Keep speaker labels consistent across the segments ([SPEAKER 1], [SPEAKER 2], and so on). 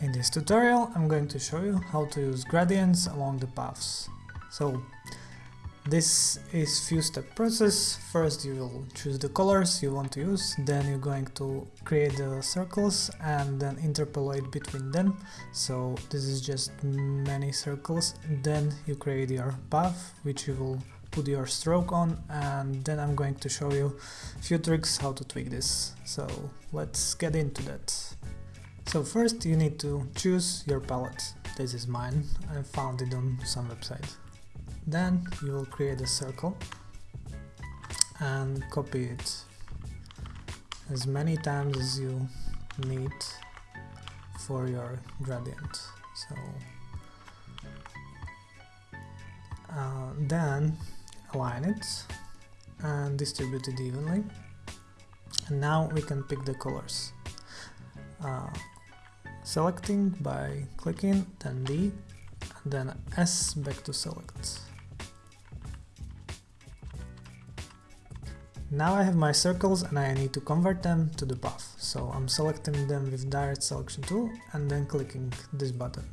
[SPEAKER 1] In this tutorial I'm going to show you how to use gradients along the paths. So this is few step process. First you will choose the colors you want to use, then you're going to create the circles and then interpolate between them. So this is just many circles. Then you create your path which you will put your stroke on and then I'm going to show you few tricks how to tweak this. So let's get into that. So first you need to choose your palette. This is mine, I found it on some website. Then you will create a circle and copy it as many times as you need for your gradient. So uh, then align it and distribute it evenly. And now we can pick the colors. Uh, selecting by clicking, then D, and then S back to select. Now I have my circles and I need to convert them to the path. So I'm selecting them with direct selection tool and then clicking this button.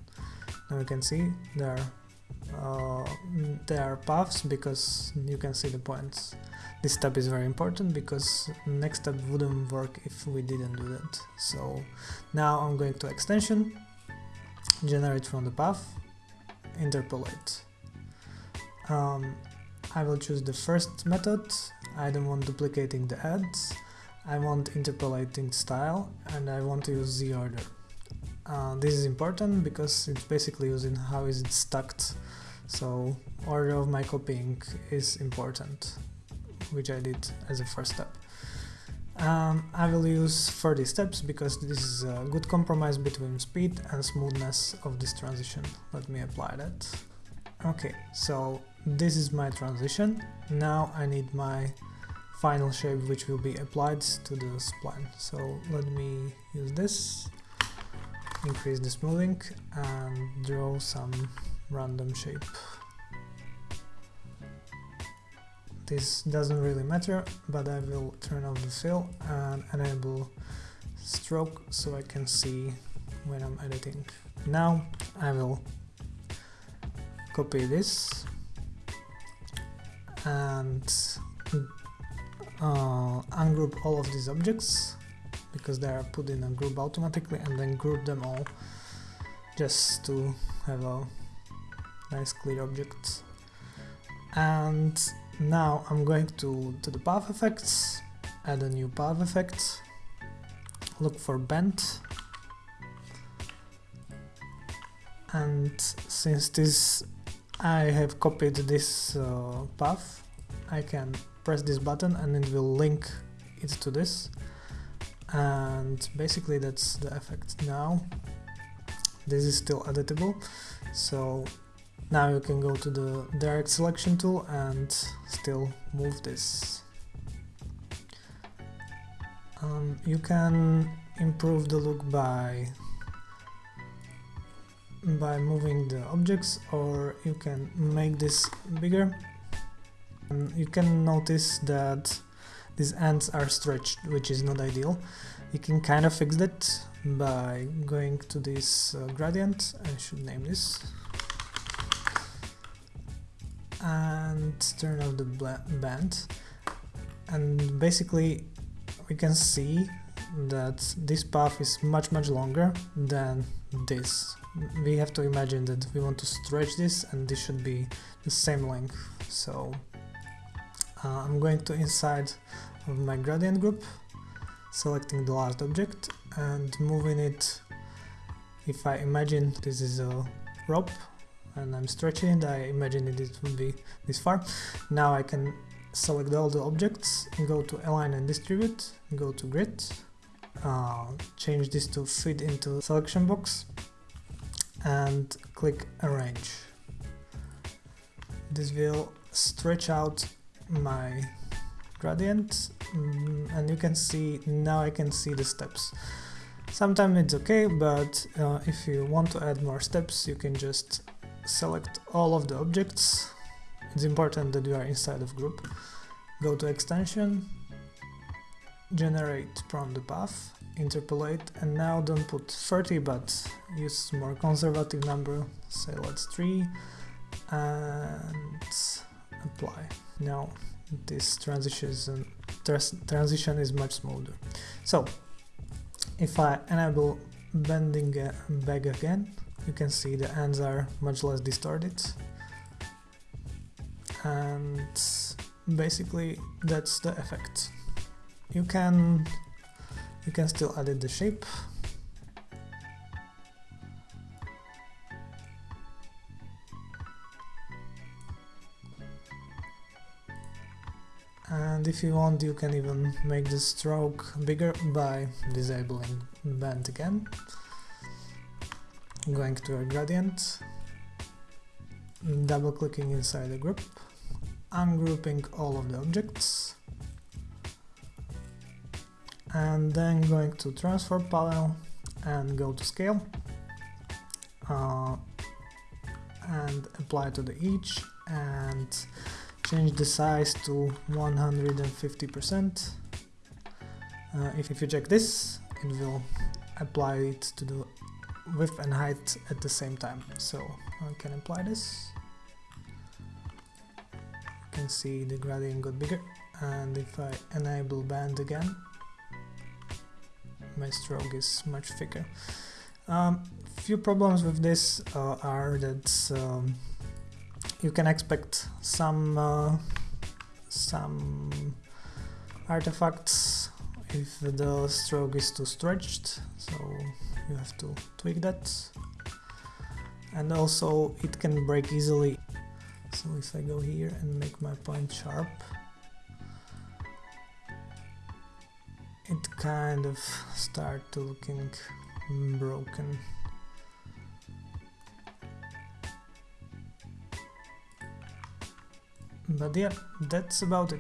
[SPEAKER 1] Now you can see there uh, there are paths because you can see the points. This step is very important because next step wouldn't work if we didn't do that. So now I'm going to extension, generate from the path, interpolate. Um, I will choose the first method, I don't want duplicating the ads, I want interpolating style and I want to use z order. Uh, this is important because it's basically using how is it stacked so order of my copying is important which I did as a first step. Um, I will use 30 steps because this is a good compromise between speed and smoothness of this transition. Let me apply that. Okay, so this is my transition. Now I need my final shape which will be applied to the spline. So let me use this, increase the smoothing and draw some random shape. This doesn't really matter, but I will turn off the fill and enable stroke so I can see when I'm editing. Now I will copy this and uh, ungroup all of these objects because they are put in a group automatically and then group them all just to have a nice clear object. And now I'm going to, to the path effects, add a new path effect, look for bend. And since this I have copied this uh, path I can press this button and it will link it to this and basically that's the effect now this is still editable so now you can go to the direct selection tool and still move this. Um, you can improve the look by by moving the objects or you can make this bigger. And you can notice that these ends are stretched, which is not ideal. You can kind of fix that by going to this uh, gradient, I should name this and turn off the bend and basically we can see that this path is much much longer than this. We have to imagine that we want to stretch this and this should be the same length. So uh, I'm going to inside of my gradient group, selecting the last object and moving it. If I imagine this is a rope and I'm stretching it, I imagine it would be this far. Now I can select all the objects, go to align and distribute, go to grid, uh, change this to fit into selection box and click arrange. This will stretch out my gradient mm, and you can see now I can see the steps. Sometimes it's okay, but uh, if you want to add more steps, you can just select all of the objects. It's important that you are inside of group. Go to extension, generate from the path, interpolate and now don't put 30 but use more conservative number say let's 3 and apply now this transition is, transition is much smoother. So if I enable bending uh, back again you can see the ends are much less distorted. And basically that's the effect. You can you can still edit the shape and if you want you can even make the stroke bigger by disabling bend again. Going to a gradient. Double clicking inside the group. Ungrouping all of the objects. And then going to transform panel and go to scale. Uh, and apply to the each and change the size to 150%. Uh, if, if you check this, it will apply it to the width and height at the same time. So I can apply this. You can see the gradient got bigger and if I enable bend again, my stroke is much thicker. Um, few problems with this uh, are that um, you can expect some uh, some artifacts if the stroke is too stretched. So you have to tweak that. And also it can break easily. So if I go here and make my point sharp it kind of start to looking broken but yeah that's about it